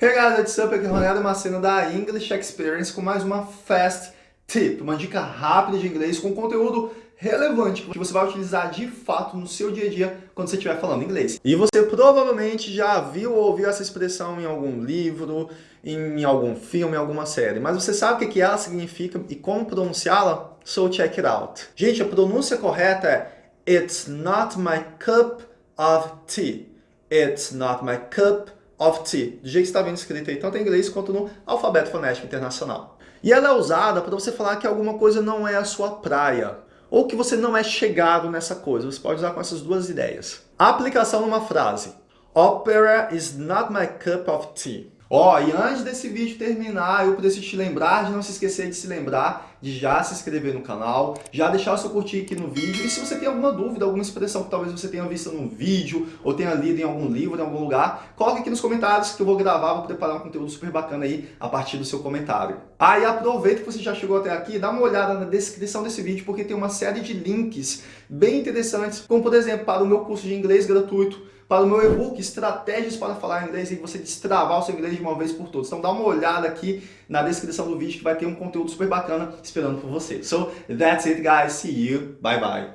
Hey guys, what's up? Aqui é Ronaldo Macena da English Experience com mais uma Fast Tip, uma dica rápida de inglês com conteúdo relevante que você vai utilizar de fato no seu dia a dia quando você estiver falando inglês. E você provavelmente já viu ou ouviu essa expressão em algum livro, em algum filme, em alguma série, mas você sabe o que ela significa e como pronunciá-la? So check it out. Gente, a pronúncia correta é It's not my cup of tea. It's not my cup of tea, do jeito que está vendo escrito aí, tanto em inglês quanto no alfabeto fonético internacional. E ela é usada para você falar que alguma coisa não é a sua praia, ou que você não é chegado nessa coisa. Você pode usar com essas duas ideias. A aplicação numa frase. Opera is not my cup of tea. Ó, oh, e antes desse vídeo terminar, eu preciso te lembrar de não se esquecer de se lembrar de já se inscrever no canal, já deixar o seu curtir aqui no vídeo. E se você tem alguma dúvida, alguma expressão que talvez você tenha visto no vídeo ou tenha lido em algum livro, em algum lugar, coloque aqui nos comentários que eu vou gravar, vou preparar um conteúdo super bacana aí a partir do seu comentário. Aí ah, aproveita que você já chegou até aqui, dá uma olhada na descrição desse vídeo, porque tem uma série de links bem interessantes, como por exemplo, para o meu curso de inglês gratuito, para o meu e-book Estratégias para Falar Inglês e você destravar o seu inglês de uma vez por todas. Então dá uma olhada aqui na descrição do vídeo que vai ter um conteúdo super bacana esperando por você. So that's it guys, see you, bye bye.